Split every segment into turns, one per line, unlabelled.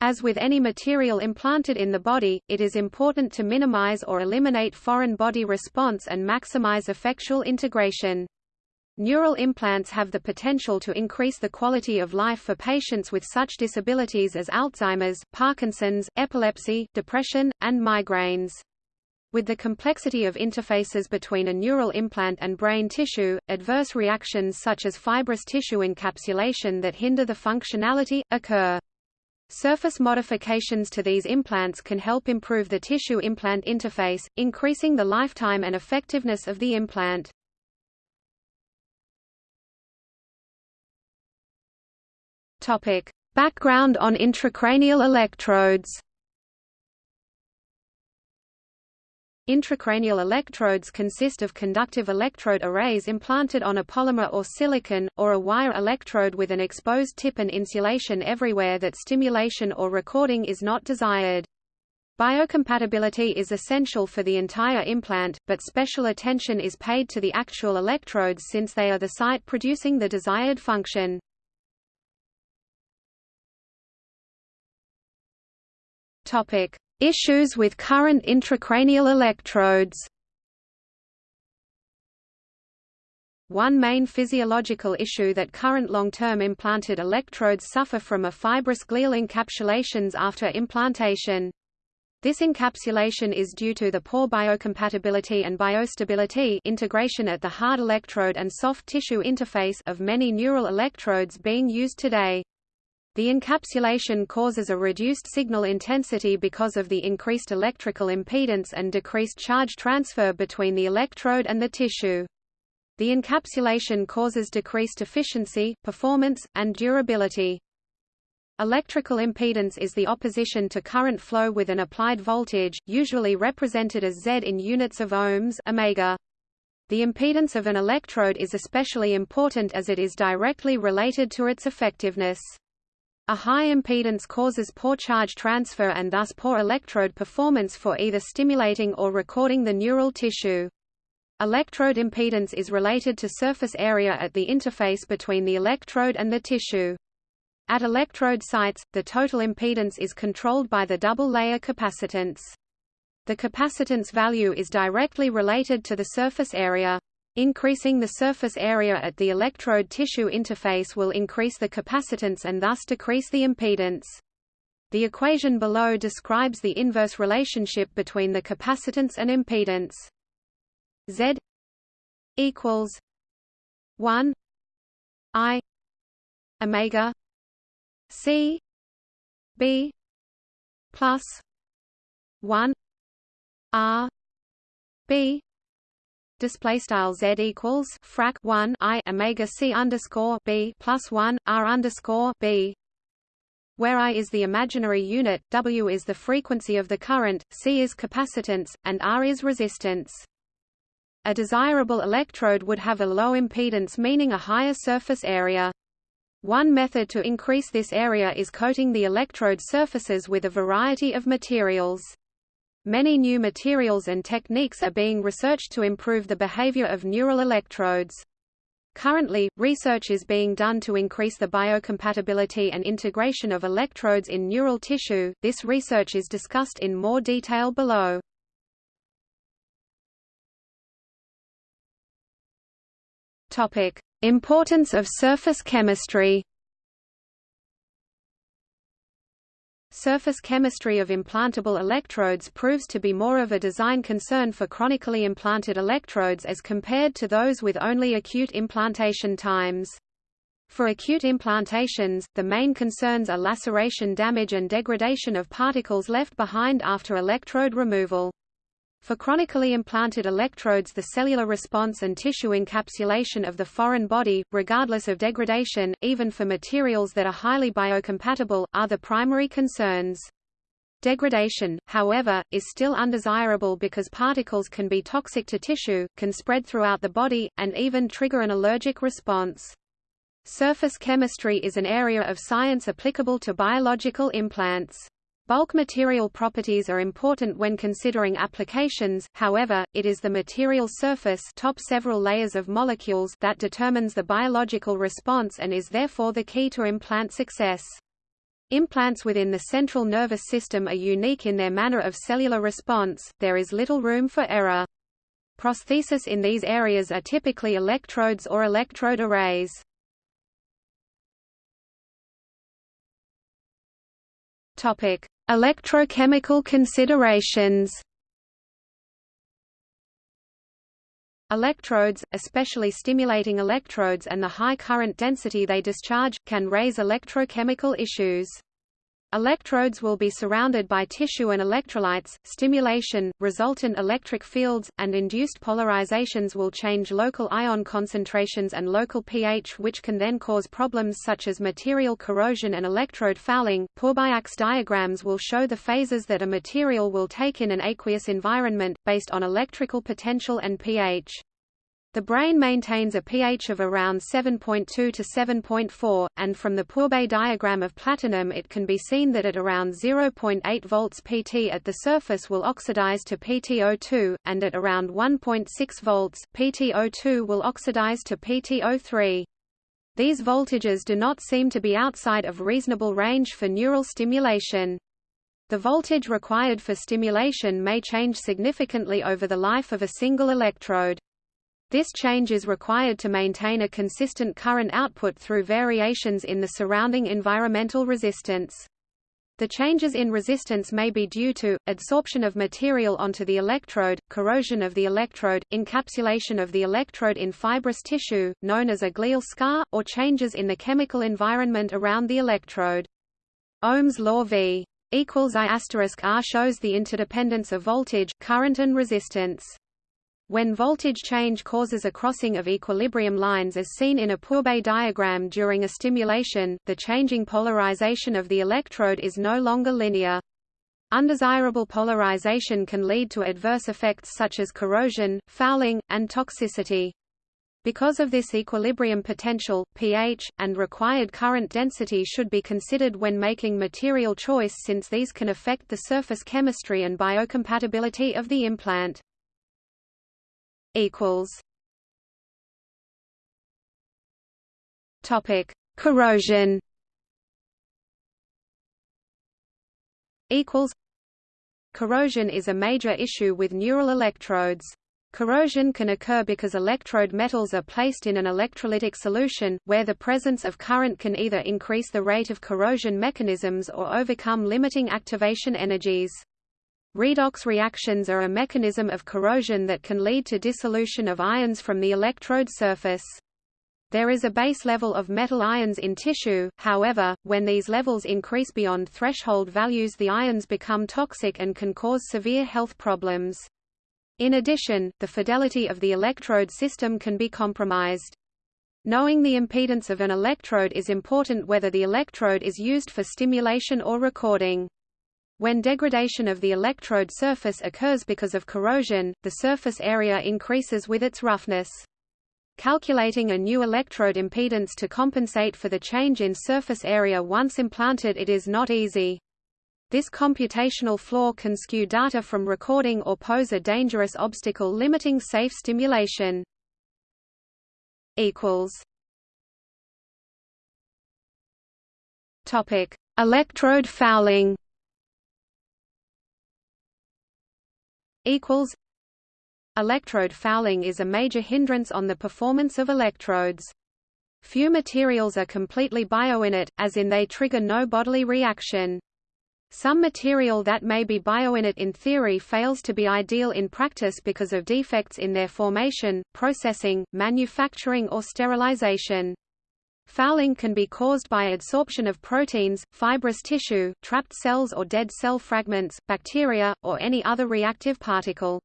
As with any material implanted in the body, it is important to minimize or eliminate foreign body response and maximize effectual integration. Neural implants have the potential to increase the quality of life for patients with such disabilities as Alzheimer's, Parkinson's, epilepsy, depression, and migraines. With the complexity of interfaces between a neural implant and brain tissue, adverse reactions such as fibrous tissue encapsulation that hinder the functionality, occur. Surface modifications to these implants can help improve the tissue-implant interface, increasing the lifetime and effectiveness of the implant. Topic: Background on intracranial electrodes. Intracranial electrodes consist of conductive electrode arrays implanted on a polymer or silicon, or a wire electrode with an exposed tip and insulation everywhere that stimulation or recording is not desired. Biocompatibility is essential for the entire implant, but special attention is paid to the actual electrodes since they are the site producing the desired function. Topic: Issues with current intracranial electrodes One main physiological issue that current long-term implanted electrodes suffer from are fibrous glial encapsulations after implantation. This encapsulation is due to the poor biocompatibility and biostability integration at the hard electrode and soft tissue interface of many neural electrodes being used today. The encapsulation causes a reduced signal intensity because of the increased electrical impedance and decreased charge transfer between the electrode and the tissue. The encapsulation causes decreased efficiency, performance, and durability. Electrical impedance is the opposition to current flow with an applied voltage, usually represented as Z in units of ohms omega. The impedance of an electrode is especially important as it is directly related to its effectiveness. A high impedance causes poor charge transfer and thus poor electrode performance for either stimulating or recording the neural tissue. Electrode impedance is related to surface area at the interface between the electrode and the tissue. At electrode sites, the total impedance is controlled by the double-layer capacitance. The capacitance value is directly related to the surface area. Increasing the surface area at the electrode tissue interface will increase the capacitance and thus decrease the impedance. The equation below describes the inverse relationship between the capacitance and impedance. Z equals 1 I omega C B plus 1 R B display style z equals frac 1 i omega c underscore b plus 1 r underscore b where I is the imaginary unit, W is the frequency of the current, C is capacitance, and R is resistance. A desirable electrode would have a low impedance meaning a higher surface area. One method to increase this area is coating the electrode surfaces with a variety of materials. Many new materials and techniques are being researched to improve the behavior of neural electrodes. Currently, research is being done to increase the biocompatibility and integration of electrodes in neural tissue. This research is discussed in more detail below. Topic: Importance of surface chemistry. Surface chemistry of implantable electrodes proves to be more of a design concern for chronically implanted electrodes as compared to those with only acute implantation times. For acute implantations, the main concerns are laceration damage and degradation of particles left behind after electrode removal. For chronically implanted electrodes the cellular response and tissue encapsulation of the foreign body, regardless of degradation, even for materials that are highly biocompatible, are the primary concerns. Degradation, however, is still undesirable because particles can be toxic to tissue, can spread throughout the body, and even trigger an allergic response. Surface chemistry is an area of science applicable to biological implants. Bulk material properties are important when considering applications, however, it is the material surface top several layers of molecules that determines the biological response and is therefore the key to implant success. Implants within the central nervous system are unique in their manner of cellular response, there is little room for error. Prosthesis in these areas are typically electrodes or electrode arrays. Topic: Electrochemical considerations. Electrodes, especially stimulating electrodes and the high current density they discharge, can raise electrochemical issues. Electrodes will be surrounded by tissue and electrolytes, stimulation, resultant electric fields, and induced polarizations will change local ion concentrations and local pH which can then cause problems such as material corrosion and electrode fouling. Pourbaix diagrams will show the phases that a material will take in an aqueous environment, based on electrical potential and pH. The brain maintains a pH of around 7.2 to 7.4, and from the Pourbaix diagram of platinum it can be seen that at around 0.8 volts Pt at the surface will oxidize to PtO2, and at around 1.6 volts, PtO2 will oxidize to PtO3. These voltages do not seem to be outside of reasonable range for neural stimulation. The voltage required for stimulation may change significantly over the life of a single electrode. This change is required to maintain a consistent current output through variations in the surrounding environmental resistance. The changes in resistance may be due to, adsorption of material onto the electrode, corrosion of the electrode, encapsulation of the electrode in fibrous tissue, known as a glial scar, or changes in the chemical environment around the electrode. Ohm's law V equals I R shows the interdependence of voltage, current and resistance. When voltage change causes a crossing of equilibrium lines as seen in a Pourbaix diagram during a stimulation, the changing polarization of the electrode is no longer linear. Undesirable polarization can lead to adverse effects such as corrosion, fouling, and toxicity. Because of this equilibrium potential, pH, and required current density should be considered when making material choice since these can affect the surface chemistry and biocompatibility of the implant equals Topic: Corrosion. Equals. Corrosion is a major issue with neural electrodes. Corrosion can occur because electrode metals are placed in an electrolytic solution, where the presence of current can either increase the rate of corrosion mechanisms or overcome limiting activation energies. Redox reactions are a mechanism of corrosion that can lead to dissolution of ions from the electrode surface. There is a base level of metal ions in tissue, however, when these levels increase beyond threshold values the ions become toxic and can cause severe health problems. In addition, the fidelity of the electrode system can be compromised. Knowing the impedance of an electrode is important whether the electrode is used for stimulation or recording. When degradation of the electrode surface occurs because of corrosion, the surface area increases with its roughness. Calculating a new electrode impedance to compensate for the change in surface area once implanted it is not easy. This computational flaw can skew data from recording or pose a dangerous obstacle limiting safe stimulation. Topic: Electrode fouling. Equals Electrode fouling is a major hindrance on the performance of electrodes. Few materials are completely bioinert, as in they trigger no bodily reaction. Some material that may be bioinert in theory fails to be ideal in practice because of defects in their formation, processing, manufacturing or sterilization. Fouling can be caused by adsorption of proteins, fibrous tissue, trapped cells or dead cell fragments, bacteria, or any other reactive particle.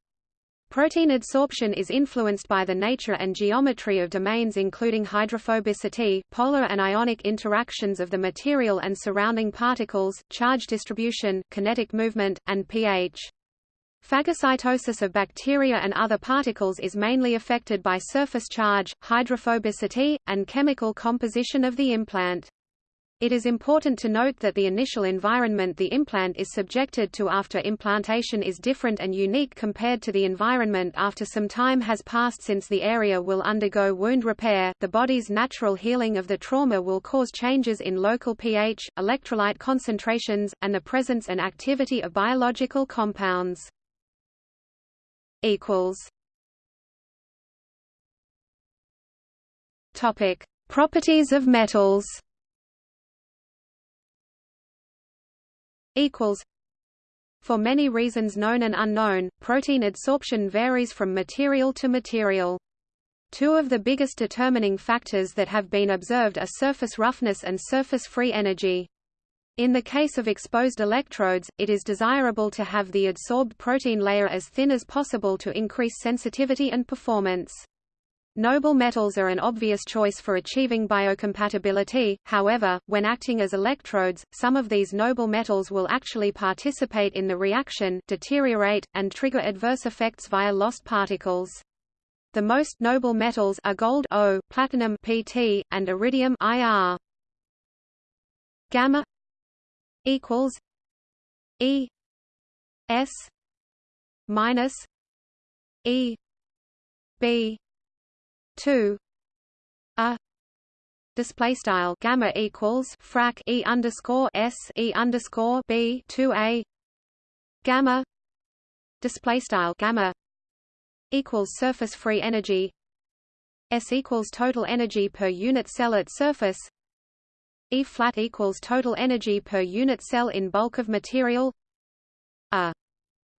Protein adsorption is influenced by the nature and geometry of domains including hydrophobicity, polar and ionic interactions of the material and surrounding particles, charge distribution, kinetic movement, and pH. Phagocytosis of bacteria and other particles is mainly affected by surface charge, hydrophobicity, and chemical composition of the implant. It is important to note that the initial environment the implant is subjected to after implantation is different and unique compared to the environment after some time has passed since the area will undergo wound repair. The body's natural healing of the trauma will cause changes in local pH, electrolyte concentrations, and the presence and activity of biological compounds. Equals Topic: Properties of metals. equals For many reasons known and unknown, protein adsorption varies from material to material. Two of the biggest determining factors that have been observed are surface roughness and surface free energy. In the case of exposed electrodes, it is desirable to have the adsorbed protein layer as thin as possible to increase sensitivity and performance. Noble metals are an obvious choice for achieving biocompatibility, however, when acting as electrodes, some of these noble metals will actually participate in the reaction, deteriorate, and trigger adverse effects via lost particles. The most noble metals are gold Au, platinum Pt, and iridium IR. Gamma equals E S minus E B two a display style gamma equals frac e underscore s e underscore b two a gamma display style gamma equals surface free energy s equals total energy per unit cell at surface e flat equals total energy per unit cell in bulk of material a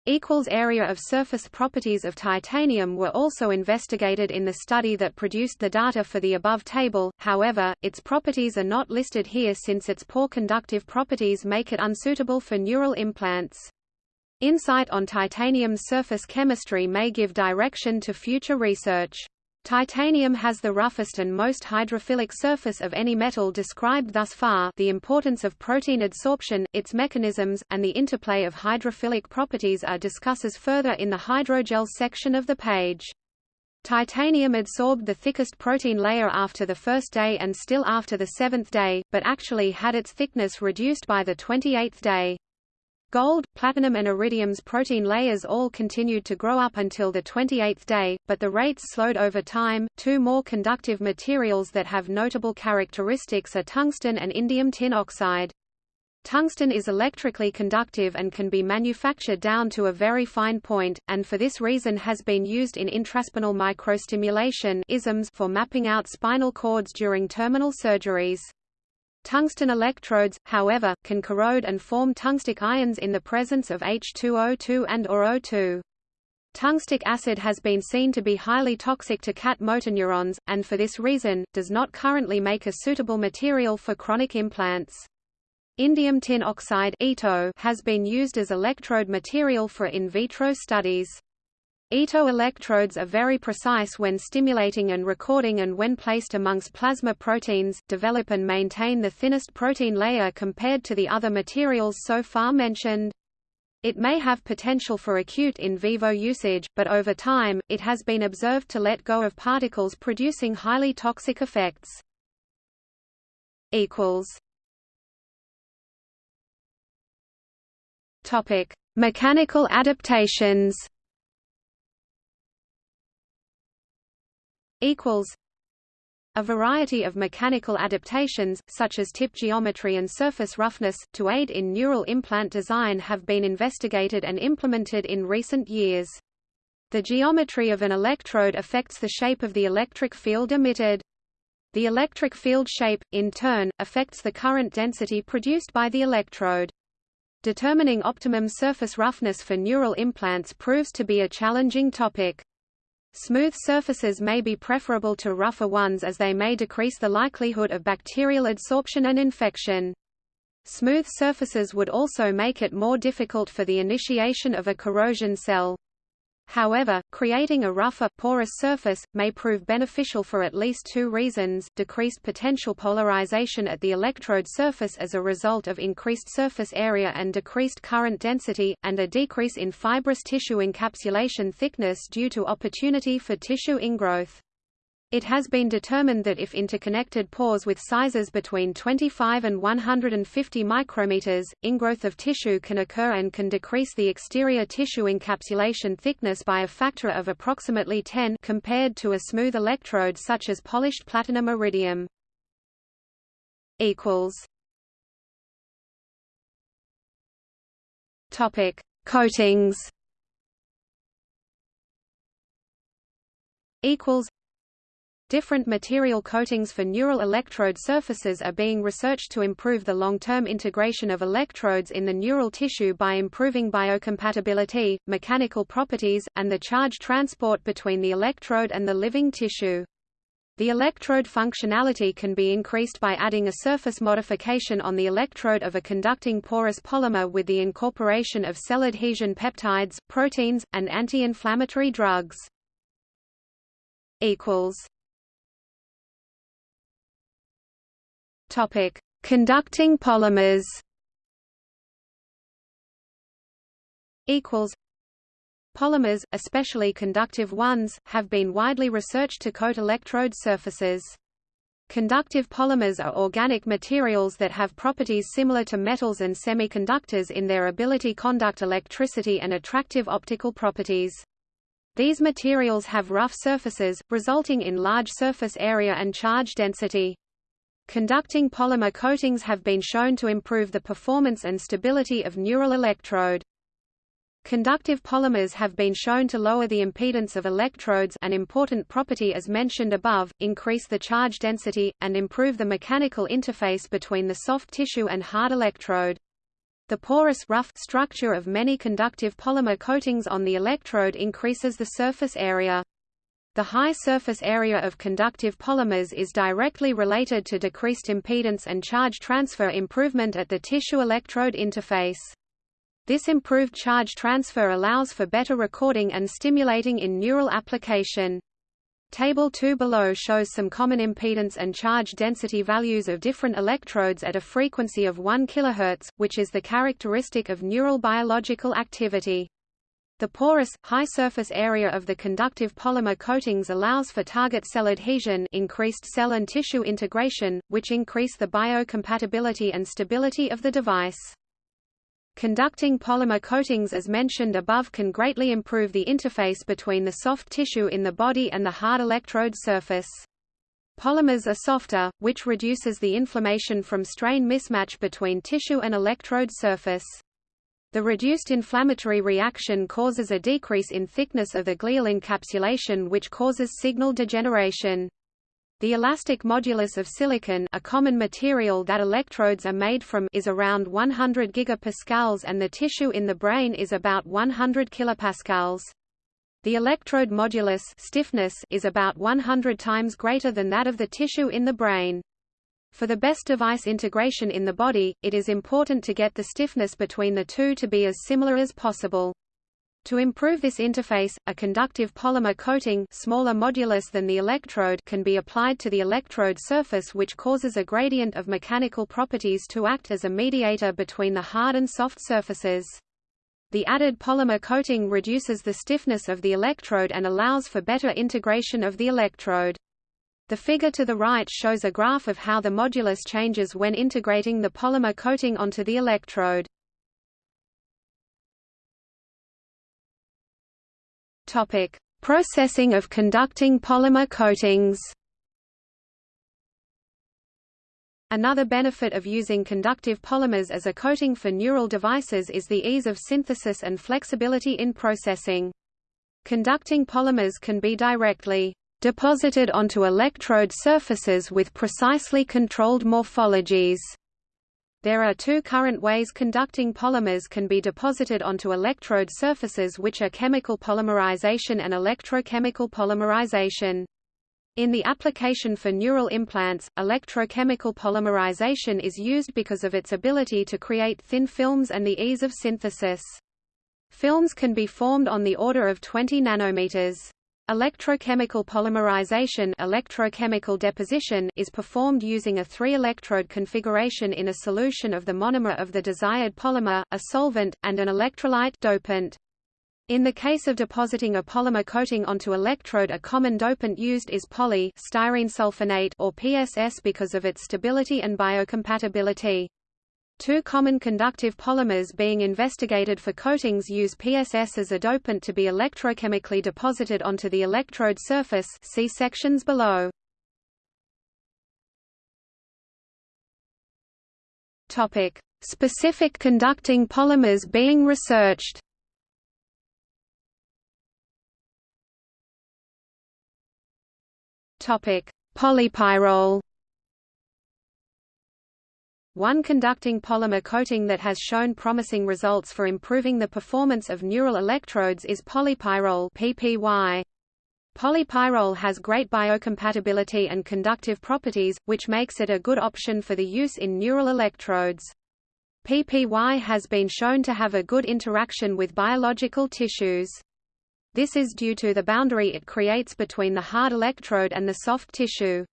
equals area of surface properties of titanium were also investigated in the study that produced the data for the above table, however, its properties are not listed here since its poor conductive properties make it unsuitable for neural implants. Insight on titanium's surface chemistry may give direction to future research. Titanium has the roughest and most hydrophilic surface of any metal described thus far the importance of protein adsorption, its mechanisms, and the interplay of hydrophilic properties are discusses further in the hydrogel section of the page. Titanium adsorbed the thickest protein layer after the first day and still after the seventh day, but actually had its thickness reduced by the 28th day. Gold, platinum and iridium's protein layers all continued to grow up until the 28th day, but the rates slowed over time. Two more conductive materials that have notable characteristics are tungsten and indium tin oxide. Tungsten is electrically conductive and can be manufactured down to a very fine point, and for this reason has been used in intraspinal microstimulation for mapping out spinal cords during terminal surgeries. Tungsten electrodes, however, can corrode and form tungstic ions in the presence of H2O2 and or O2. Tungstic acid has been seen to be highly toxic to cat motor neurons, and for this reason, does not currently make a suitable material for chronic implants. Indium tin oxide has been used as electrode material for in vitro studies. Ito electrodes are very precise when stimulating and recording and when placed amongst plasma proteins, develop and maintain the thinnest protein layer compared to the other materials so far mentioned. It may have potential for acute in vivo usage, but over time, it has been observed to let go of particles producing highly toxic effects. Mechanical adaptations equals a variety of mechanical adaptations, such as tip geometry and surface roughness, to aid in neural implant design have been investigated and implemented in recent years. The geometry of an electrode affects the shape of the electric field emitted. The electric field shape, in turn, affects the current density produced by the electrode. Determining optimum surface roughness for neural implants proves to be a challenging topic. Smooth surfaces may be preferable to rougher ones as they may decrease the likelihood of bacterial adsorption and infection. Smooth surfaces would also make it more difficult for the initiation of a corrosion cell. However, creating a rougher, porous surface, may prove beneficial for at least two reasons, decreased potential polarization at the electrode surface as a result of increased surface area and decreased current density, and a decrease in fibrous tissue encapsulation thickness due to opportunity for tissue ingrowth. It has been determined that if interconnected pores with sizes between 25 and 150 micrometers, ingrowth of tissue can occur and can decrease the exterior tissue encapsulation thickness by a factor of approximately 10 compared to a smooth electrode such as polished platinum iridium. equals Topic: Coatings. Equals Different material coatings for neural electrode surfaces are being researched to improve the long-term integration of electrodes in the neural tissue by improving biocompatibility, mechanical properties, and the charge transport between the electrode and the living tissue. The electrode functionality can be increased by adding a surface modification on the electrode of a conducting porous polymer with the incorporation of cell adhesion peptides, proteins, and anti-inflammatory drugs. equals Topic: Conducting polymers. Equals. Polymers, especially conductive ones, have been widely researched to coat electrode surfaces. Conductive polymers are organic materials that have properties similar to metals and semiconductors in their ability to conduct electricity and attractive optical properties. These materials have rough surfaces, resulting in large surface area and charge density. Conducting polymer coatings have been shown to improve the performance and stability of neural electrode. Conductive polymers have been shown to lower the impedance of electrodes an important property as mentioned above, increase the charge density, and improve the mechanical interface between the soft tissue and hard electrode. The porous rough structure of many conductive polymer coatings on the electrode increases the surface area. The high surface area of conductive polymers is directly related to decreased impedance and charge transfer improvement at the tissue-electrode interface. This improved charge transfer allows for better recording and stimulating in neural application. Table 2 below shows some common impedance and charge density values of different electrodes at a frequency of 1 kHz, which is the characteristic of neural biological activity. The porous, high surface area of the conductive polymer coatings allows for target cell adhesion increased cell and tissue integration, which increase the biocompatibility and stability of the device. Conducting polymer coatings as mentioned above can greatly improve the interface between the soft tissue in the body and the hard electrode surface. Polymers are softer, which reduces the inflammation from strain mismatch between tissue and electrode surface. The reduced inflammatory reaction causes a decrease in thickness of the glial encapsulation which causes signal degeneration. The elastic modulus of silicon a common material that electrodes are made from is around 100 gigapascals and the tissue in the brain is about 100 kilopascals. The electrode modulus stiffness is about 100 times greater than that of the tissue in the brain. For the best device integration in the body, it is important to get the stiffness between the two to be as similar as possible. To improve this interface, a conductive polymer coating smaller modulus than the electrode can be applied to the electrode surface which causes a gradient of mechanical properties to act as a mediator between the hard and soft surfaces. The added polymer coating reduces the stiffness of the electrode and allows for better integration of the electrode. The figure to the right shows a graph of how the modulus changes when integrating the polymer coating onto the electrode. Topic: Processing of conducting polymer coatings. Another benefit of using conductive polymers as a coating for neural devices is the ease of synthesis and flexibility in processing. Conducting polymers can be directly deposited onto electrode surfaces with precisely controlled morphologies. There are two current ways conducting polymers can be deposited onto electrode surfaces which are chemical polymerization and electrochemical polymerization. In the application for neural implants, electrochemical polymerization is used because of its ability to create thin films and the ease of synthesis. Films can be formed on the order of 20 nanometers. Electrochemical polymerization electrochemical deposition is performed using a three-electrode configuration in a solution of the monomer of the desired polymer, a solvent, and an electrolyte dopant. In the case of depositing a polymer coating onto electrode a common dopant used is poly styrene sulfonate or PSS because of its stability and biocompatibility. Two common conductive polymers being investigated for coatings use PSS as a dopant to be electrochemically deposited onto the electrode surface see sections below. Topic: Specific conducting polymers being researched. Topic: Polypyrrole one conducting polymer coating that has shown promising results for improving the performance of neural electrodes is polypyrrole PPY. Polypyrrole has great biocompatibility and conductive properties, which makes it a good option for the use in neural electrodes. PPY has been shown to have a good interaction with biological tissues. This is due to the boundary it creates between the hard electrode and the soft tissue.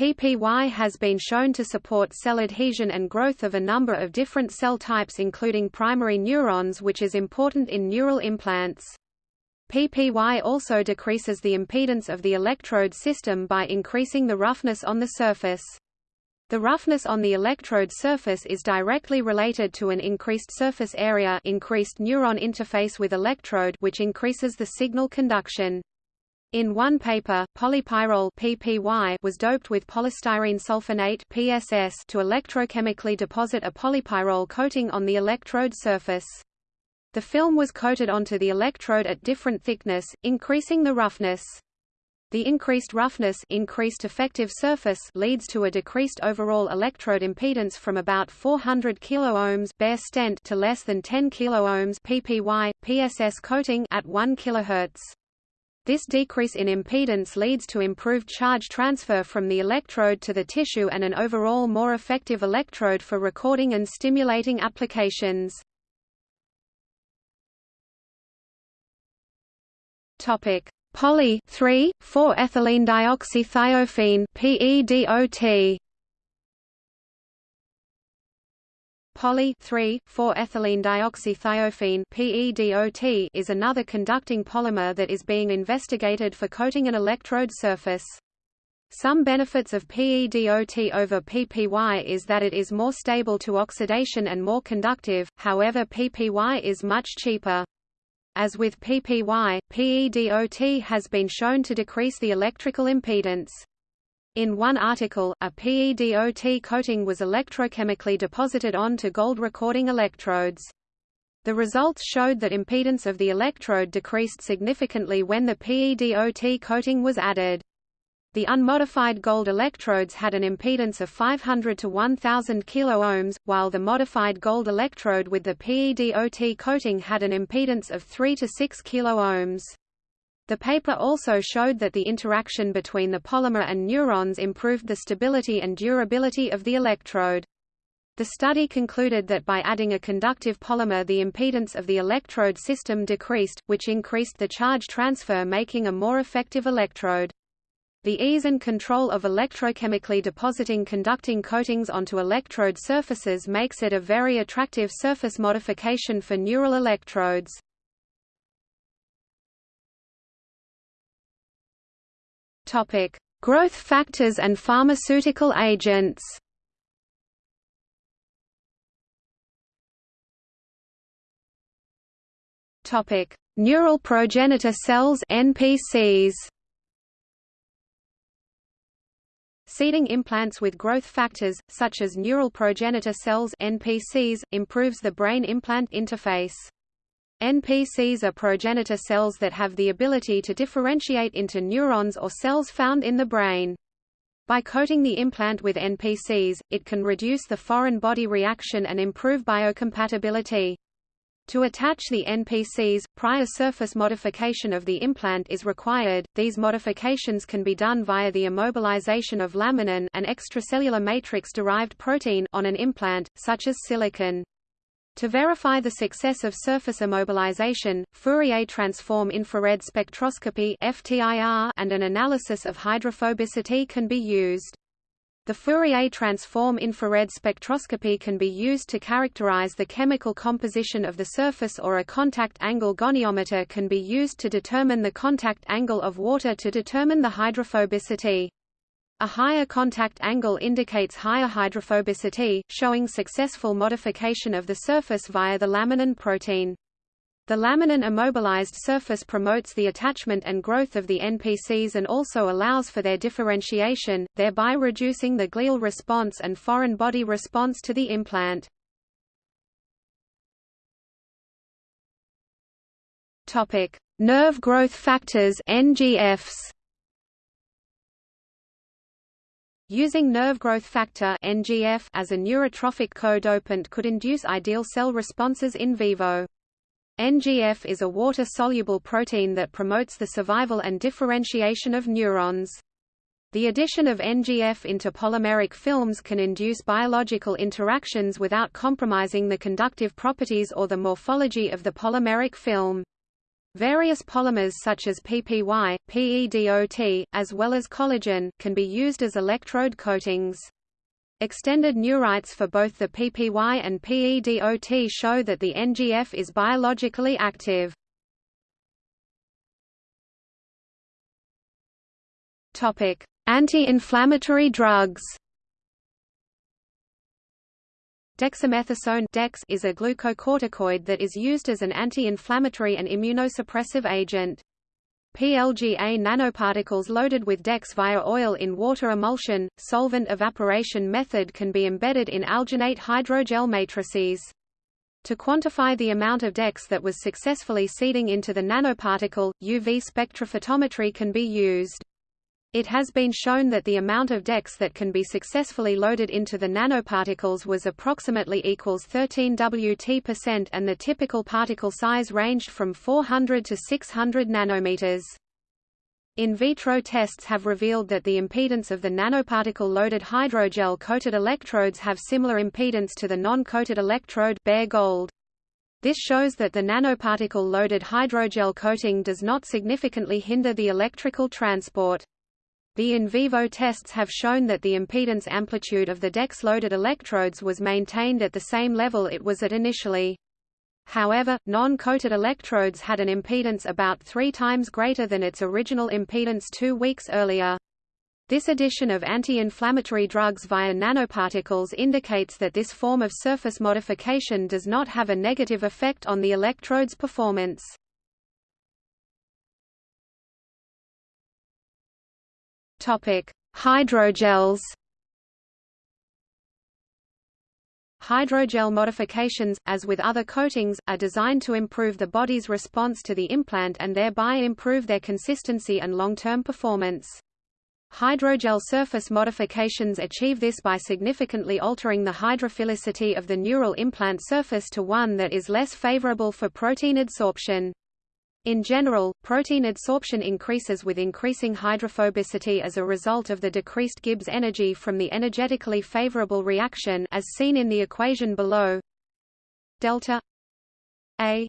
PPY has been shown to support cell adhesion and growth of a number of different cell types including primary neurons which is important in neural implants. PPY also decreases the impedance of the electrode system by increasing the roughness on the surface. The roughness on the electrode surface is directly related to an increased surface area increased neuron interface with electrode which increases the signal conduction. In one paper, polypyrrole PPY was doped with polystyrene sulfonate PSS to electrochemically deposit a polypyrrole coating on the electrode surface. The film was coated onto the electrode at different thickness, increasing the roughness. The increased roughness increased effective surface leads to a decreased overall electrode impedance from about 400 kiloohms bare stent to less than 10 kiloohms PPY PSS coating at 1 kHz. This decrease in impedance leads to improved charge transfer from the electrode to the tissue and an overall more effective electrode for recording and stimulating applications. Topic: Poly 3,4-ethylene dioxythiophene PEDOT Poly 3,4-ethylene dioxythiophene PEDOT is another conducting polymer that is being investigated for coating an electrode surface. Some benefits of PEDOT over PPY is that it is more stable to oxidation and more conductive, however PPY is much cheaper. As with PPY, PEDOT has been shown to decrease the electrical impedance. In one article, a PEDOT coating was electrochemically deposited onto gold recording electrodes. The results showed that impedance of the electrode decreased significantly when the PEDOT coating was added. The unmodified gold electrodes had an impedance of 500 to 1000 kiloohms, while the modified gold electrode with the PEDOT coating had an impedance of 3 to 6 kiloohms. The paper also showed that the interaction between the polymer and neurons improved the stability and durability of the electrode. The study concluded that by adding a conductive polymer the impedance of the electrode system decreased, which increased the charge transfer making a more effective electrode. The ease and control of electrochemically depositing conducting coatings onto electrode surfaces makes it a very attractive surface modification for neural electrodes. Topic: Growth factors and pharmaceutical agents. Topic: Neural progenitor cells (NPCs). Seeding implants with growth factors, such as neural progenitor cells (NPCs), improves the brain-implant interface. NPCs are progenitor cells that have the ability to differentiate into neurons or cells found in the brain. By coating the implant with NPCs, it can reduce the foreign body reaction and improve biocompatibility. To attach the NPCs, prior surface modification of the implant is required. These modifications can be done via the immobilization of laminin an extracellular matrix-derived protein on an implant, such as silicon. To verify the success of surface immobilization, Fourier transform infrared spectroscopy and an analysis of hydrophobicity can be used. The Fourier transform infrared spectroscopy can be used to characterize the chemical composition of the surface or a contact angle goniometer can be used to determine the contact angle of water to determine the hydrophobicity. A higher contact angle indicates higher hydrophobicity, showing successful modification of the surface via the laminin protein. The laminin immobilized surface promotes the attachment and growth of the NPCs and also allows for their differentiation, thereby reducing the glial response and foreign body response to the implant. Nerve growth factors (NGFs). Using nerve growth factor (NGF) as a neurotrophic co-dopant could induce ideal cell responses in vivo. NGF is a water-soluble protein that promotes the survival and differentiation of neurons. The addition of NGF into polymeric films can induce biological interactions without compromising the conductive properties or the morphology of the polymeric film. Various polymers such as PPY, PEDOT, as well as collagen, can be used as electrode coatings. Extended neurites for both the PPY and PEDOT show that the NGF is biologically active. Anti-inflammatory drugs. Dexamethasone Dex is a glucocorticoid that is used as an anti-inflammatory and immunosuppressive agent. PLGA nanoparticles loaded with DEX via oil in water emulsion, solvent evaporation method can be embedded in alginate hydrogel matrices. To quantify the amount of DEX that was successfully seeding into the nanoparticle, UV spectrophotometry can be used. It has been shown that the amount of DEX that can be successfully loaded into the nanoparticles was approximately equals 13 Wt% and the typical particle size ranged from 400 to 600 nanometers. In vitro tests have revealed that the impedance of the nanoparticle-loaded hydrogel-coated electrodes have similar impedance to the non-coated electrode bare gold. This shows that the nanoparticle-loaded hydrogel coating does not significantly hinder the electrical transport. The in vivo tests have shown that the impedance amplitude of the DEX-loaded electrodes was maintained at the same level it was at initially. However, non-coated electrodes had an impedance about three times greater than its original impedance two weeks earlier. This addition of anti-inflammatory drugs via nanoparticles indicates that this form of surface modification does not have a negative effect on the electrode's performance. Topic: Hydrogels. Hydrogel modifications, as with other coatings, are designed to improve the body's response to the implant and thereby improve their consistency and long-term performance. Hydrogel surface modifications achieve this by significantly altering the hydrophilicity of the neural implant surface to one that is less favorable for protein adsorption. In general, protein adsorption increases with increasing hydrophobicity as a result of the decreased Gibbs energy from the energetically favorable reaction as seen in the equation below. Delta A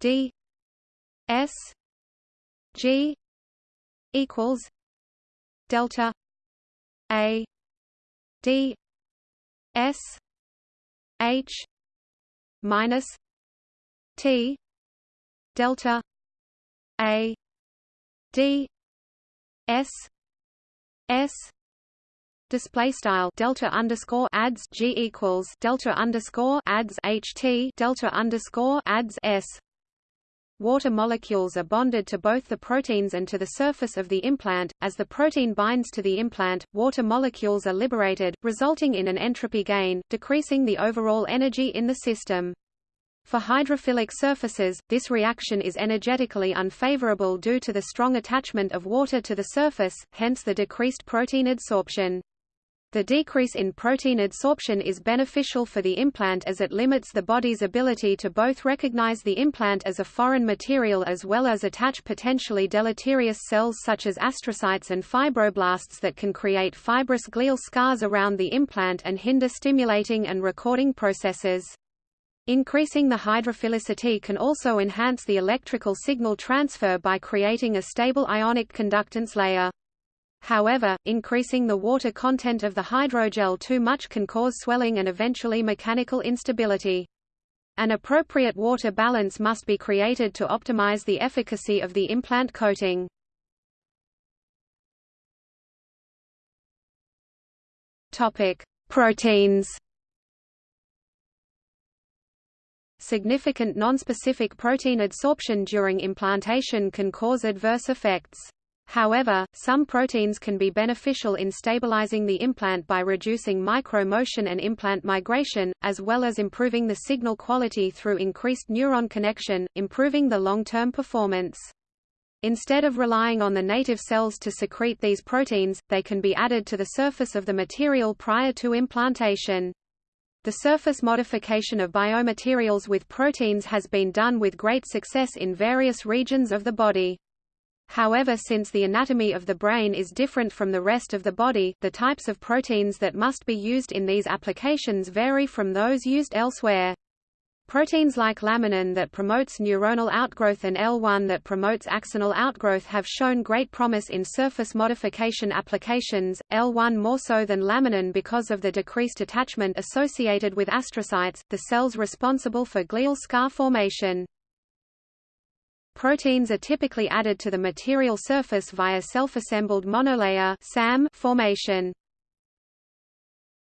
D S G equals delta A D S H minus T delta a d s s display style delta underscore adds g equals delta underscore adds ht delta underscore adds s Water molecules are bonded to both the proteins and to the surface of the implant. As the protein binds to the implant, water molecules are liberated, resulting in an entropy gain, decreasing the overall energy in the system. For hydrophilic surfaces, this reaction is energetically unfavorable due to the strong attachment of water to the surface, hence the decreased protein adsorption. The decrease in protein adsorption is beneficial for the implant as it limits the body's ability to both recognize the implant as a foreign material as well as attach potentially deleterious cells such as astrocytes and fibroblasts that can create fibrous glial scars around the implant and hinder stimulating and recording processes. Increasing the hydrophilicity can also enhance the electrical signal transfer by creating a stable ionic conductance layer. However, increasing the water content of the hydrogel too much can cause swelling and eventually mechanical instability. An appropriate water balance must be created to optimize the efficacy of the implant coating. Topic: Proteins. Significant nonspecific protein adsorption during implantation can cause adverse effects. However, some proteins can be beneficial in stabilizing the implant by reducing micromotion and implant migration, as well as improving the signal quality through increased neuron connection, improving the long-term performance. Instead of relying on the native cells to secrete these proteins, they can be added to the surface of the material prior to implantation. The surface modification of biomaterials with proteins has been done with great success in various regions of the body. However since the anatomy of the brain is different from the rest of the body, the types of proteins that must be used in these applications vary from those used elsewhere. Proteins like laminin that promotes neuronal outgrowth and L1 that promotes axonal outgrowth have shown great promise in surface modification applications, L1 more so than laminin because of the decreased attachment associated with astrocytes, the cells responsible for glial scar formation. Proteins are typically added to the material surface via self-assembled monolayer formation.